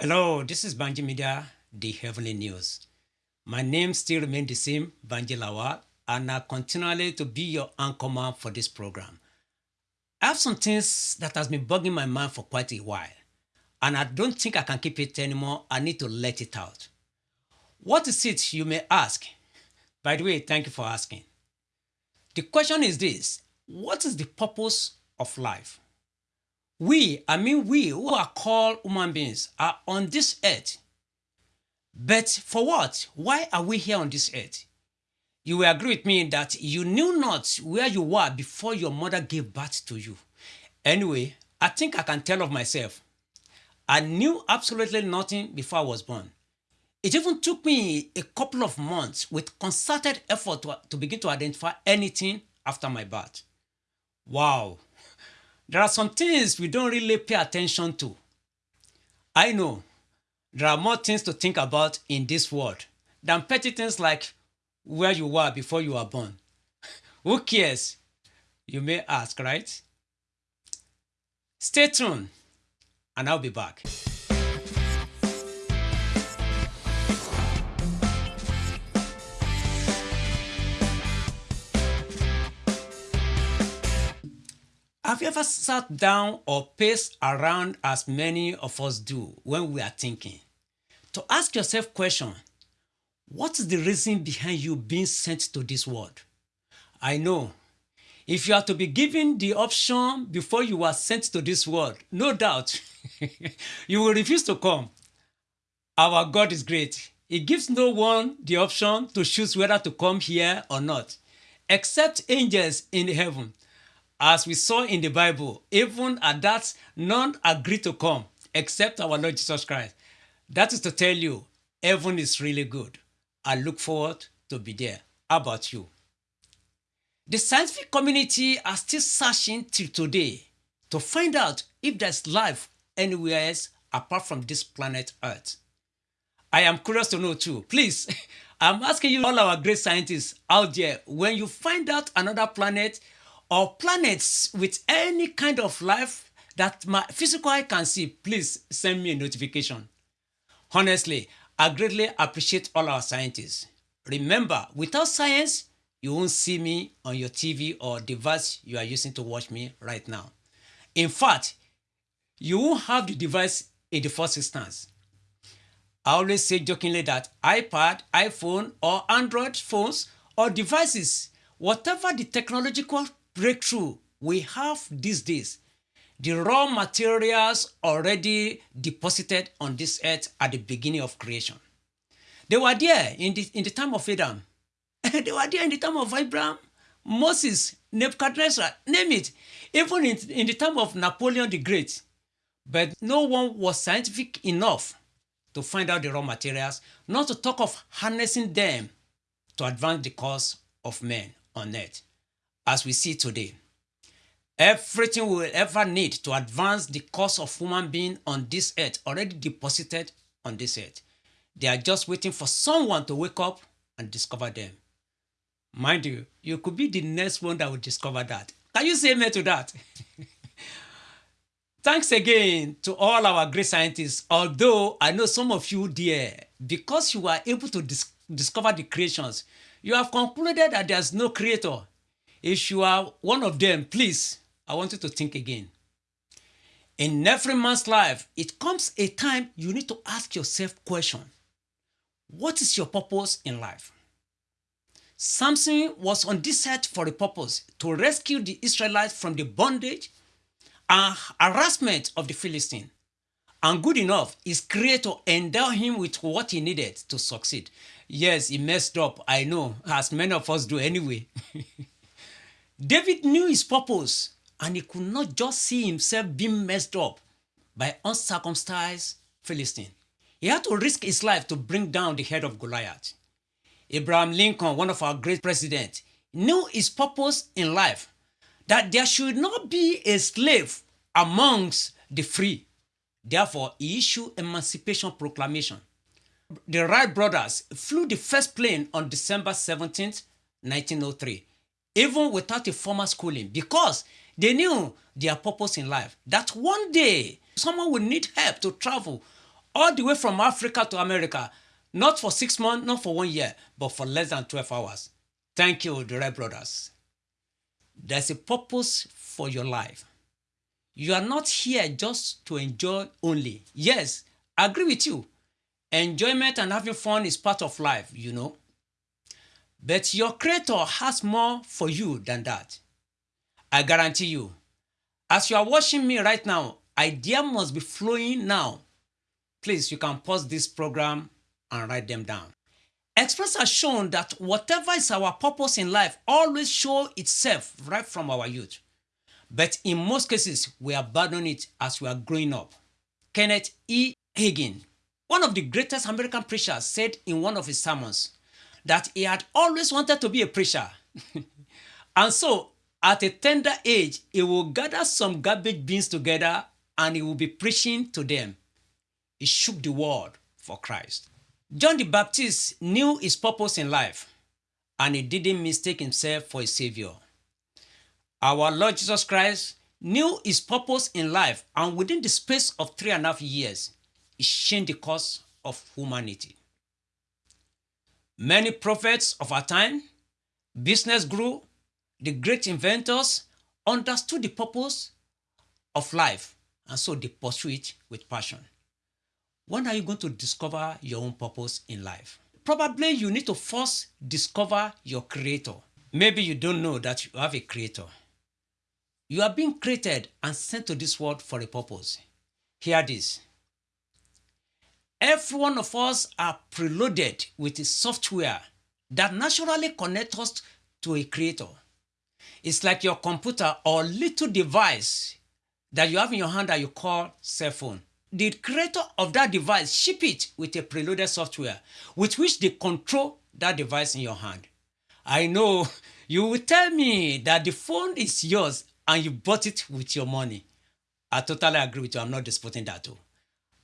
Hello, this is Banji Media, the Heavenly News. My name still remains the same, Banji Lawal, and I continually to be your anchorman for this program. I have some things that has been bugging my mind for quite a while, and I don't think I can keep it anymore. I need to let it out. What is it, you may ask? By the way, thank you for asking. The question is this What is the purpose of life? We, I mean, we who are called human beings, are on this earth. But for what? Why are we here on this earth? You will agree with me that you knew not where you were before your mother gave birth to you. Anyway, I think I can tell of myself. I knew absolutely nothing before I was born. It even took me a couple of months with concerted effort to, to begin to identify anything after my birth. Wow, there are some things we don't really pay attention to. I know there are more things to think about in this world than petty things like where you were before you were born. Who cares? You may ask, right? Stay tuned, and I'll be back. Have you ever sat down or paced around as many of us do when we are thinking? To ask yourself question, what is the reason behind you being sent to this world? I know, if you are to be given the option before you are sent to this world, no doubt, you will refuse to come. Our God is great. He gives no one the option to choose whether to come here or not, except angels in heaven as we saw in the Bible, even at that, none agreed to come except our Lord Jesus Christ. That is to tell you, heaven is really good. I look forward to be there. How about you? The scientific community are still searching till today to find out if there's life anywhere else apart from this planet Earth. I am curious to know too. Please, I'm asking you, all our great scientists out there, when you find out another planet or planets with any kind of life that my physical eye can see, please send me a notification. Honestly, I greatly appreciate all our scientists. Remember, without science, you won't see me on your TV or device you are using to watch me right now. In fact, you won't have the device in the first instance. I always say jokingly that iPad, iPhone, or Android phones or devices, whatever the technological breakthrough we have these days, the raw materials already deposited on this earth at the beginning of creation. They were there in the, in the time of Adam. they were there in the time of Abraham, Moses, Nebuchadnezzar, name it. Even in, in the time of Napoleon the Great. But no one was scientific enough to find out the raw materials, not to talk of harnessing them to advance the cause of men on earth as we see today. Everything we will ever need to advance the cause of human being on this earth already deposited on this earth. They are just waiting for someone to wake up and discover them. Mind you, you could be the next one that will discover that. Can you say amen to that? Thanks again to all our great scientists. Although I know some of you dear, because you were able to dis discover the creations, you have concluded that there's no creator. If you are one of them, please, I want you to think again. In every man's life, it comes a time you need to ask yourself question. What is your purpose in life? Samson was on this earth for a purpose to rescue the Israelites from the bondage and harassment of the Philistine. And good enough, his creator endowed him with what he needed to succeed. Yes, he messed up, I know, as many of us do anyway. David knew his purpose and he could not just see himself being messed up by uncircumcised Philistine. He had to risk his life to bring down the head of Goliath. Abraham Lincoln, one of our great presidents, knew his purpose in life, that there should not be a slave amongst the free. Therefore, he issued Emancipation Proclamation. The Wright brothers flew the first plane on December 17, 1903 even without a formal schooling because they knew their purpose in life that one day someone will need help to travel all the way from Africa to America, not for six months, not for one year, but for less than 12 hours. Thank you, the Wright brothers. There's a purpose for your life. You are not here just to enjoy only. Yes, I agree with you. Enjoyment and having fun is part of life, you know. But your creator has more for you than that. I guarantee you. As you are watching me right now, idea must be flowing now. Please, you can pause this program and write them down. Express has shown that whatever is our purpose in life always show itself right from our youth. But in most cases, we abandon it as we are growing up. Kenneth E. Hagin, one of the greatest American preachers, said in one of his sermons that he had always wanted to be a preacher. and so, at a tender age, he will gather some garbage bins together and he will be preaching to them. He shook the world for Christ. John the Baptist knew his purpose in life and he didn't mistake himself for a savior. Our Lord Jesus Christ knew his purpose in life and within the space of three and a half years, he changed the course of humanity. Many prophets of our time, business grew, the great inventors understood the purpose of life and so they pursue it with passion. When are you going to discover your own purpose in life? Probably you need to first discover your creator. Maybe you don't know that you have a creator. You are being created and sent to this world for a purpose. Hear this. Every one of us are preloaded with a software that naturally connects us to a creator. It's like your computer or little device that you have in your hand that you call cell phone. The creator of that device ship it with a preloaded software with which they control that device in your hand. I know you will tell me that the phone is yours and you bought it with your money. I totally agree with you. I'm not disputing that too.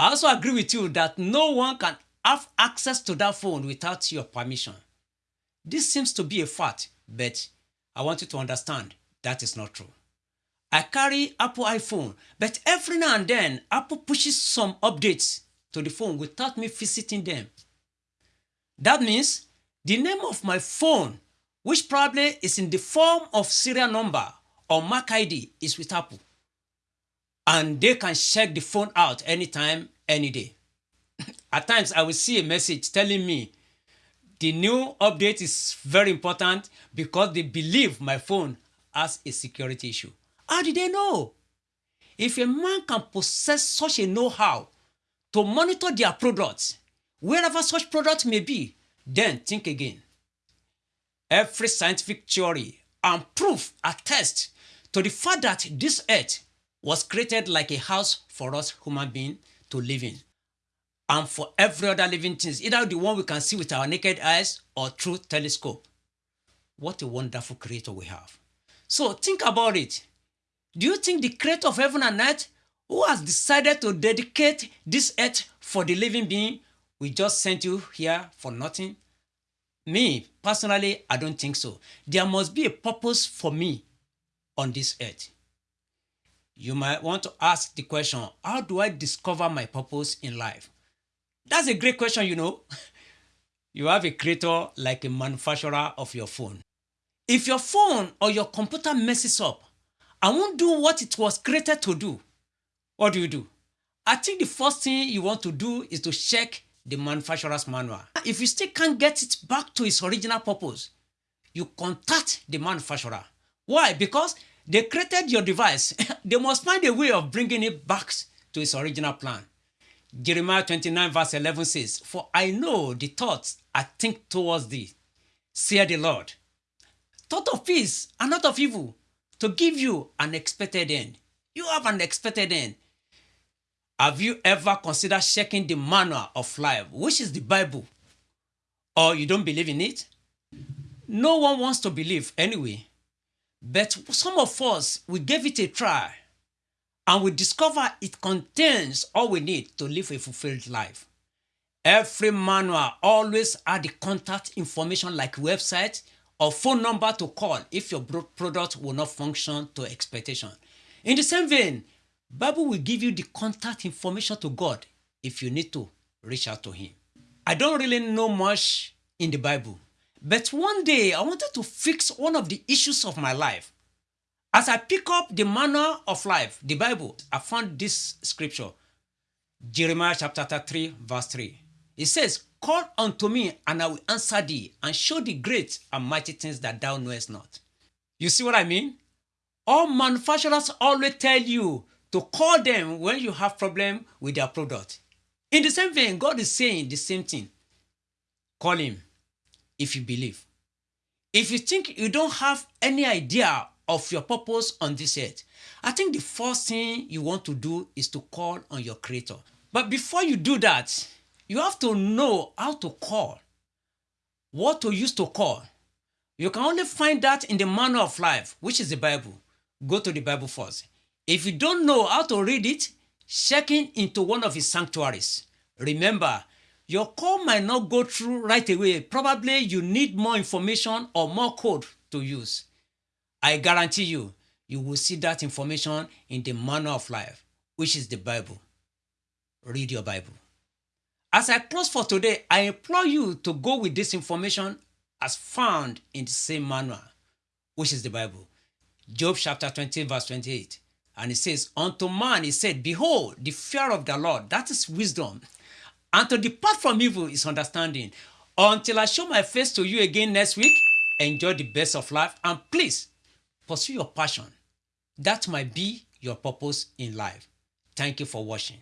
I also agree with you that no one can have access to that phone without your permission. This seems to be a fact, but I want you to understand that is not true. I carry Apple iPhone, but every now and then Apple pushes some updates to the phone without me visiting them. That means the name of my phone, which probably is in the form of serial number or MAC ID, is with Apple and they can check the phone out anytime, any day. At times, I will see a message telling me the new update is very important because they believe my phone has a security issue. How did they know? If a man can possess such a know-how to monitor their products, wherever such products may be, then think again. Every scientific theory and proof attest to the fact that this earth was created like a house for us human beings to live in and for every other living things, either the one we can see with our naked eyes or through telescope. What a wonderful creator we have. So think about it. Do you think the creator of heaven and earth who has decided to dedicate this earth for the living being we just sent you here for nothing? Me, personally, I don't think so. There must be a purpose for me on this earth. You might want to ask the question, how do I discover my purpose in life? That's a great question, you know. You have a creator like a manufacturer of your phone. If your phone or your computer messes up and won't do what it was created to do, what do you do? I think the first thing you want to do is to check the manufacturer's manual. If you still can't get it back to its original purpose, you contact the manufacturer. Why? Because they created your device. they must find a way of bringing it back to its original plan. Jeremiah 29 verse 11 says, For I know the thoughts I think towards thee, saith the Lord. Thought of peace and not of evil, to give you an expected end. You have an expected end. Have you ever considered checking the manual of life, which is the Bible? Or you don't believe in it? No one wants to believe anyway. But some of us, we gave it a try and we discover it contains all we need to live a fulfilled life. Every manual always add the contact information like website or phone number to call if your product will not function to expectation. In the same vein, Bible will give you the contact information to God if you need to reach out to him. I don't really know much in the Bible, but one day I wanted to fix one of the issues of my life. As I pick up the manner of life, the Bible, I found this scripture, Jeremiah chapter 3, verse 3. It says, Call unto me, and I will answer thee, and show thee great and mighty things that thou knowest not. You see what I mean? All manufacturers always tell you to call them when you have problem with their product. In the same vein, God is saying the same thing. Call him if you believe. If you think you don't have any idea of your purpose on this earth, I think the first thing you want to do is to call on your creator. But before you do that, you have to know how to call, what to use to call. You can only find that in the manual of life, which is the Bible. Go to the Bible first. If you don't know how to read it, check in into one of his sanctuaries. Remember, your call might not go through right away. Probably you need more information or more code to use. I guarantee you, you will see that information in the manner of life, which is the Bible. Read your Bible. As I close for today, I implore you to go with this information as found in the same manual, which is the Bible. Job chapter 20, verse 28. And it says, Unto man he said, Behold, the fear of the Lord, that is wisdom. And to depart from evil is understanding. Until I show my face to you again next week, enjoy the best of life and please pursue your passion. That might be your purpose in life. Thank you for watching.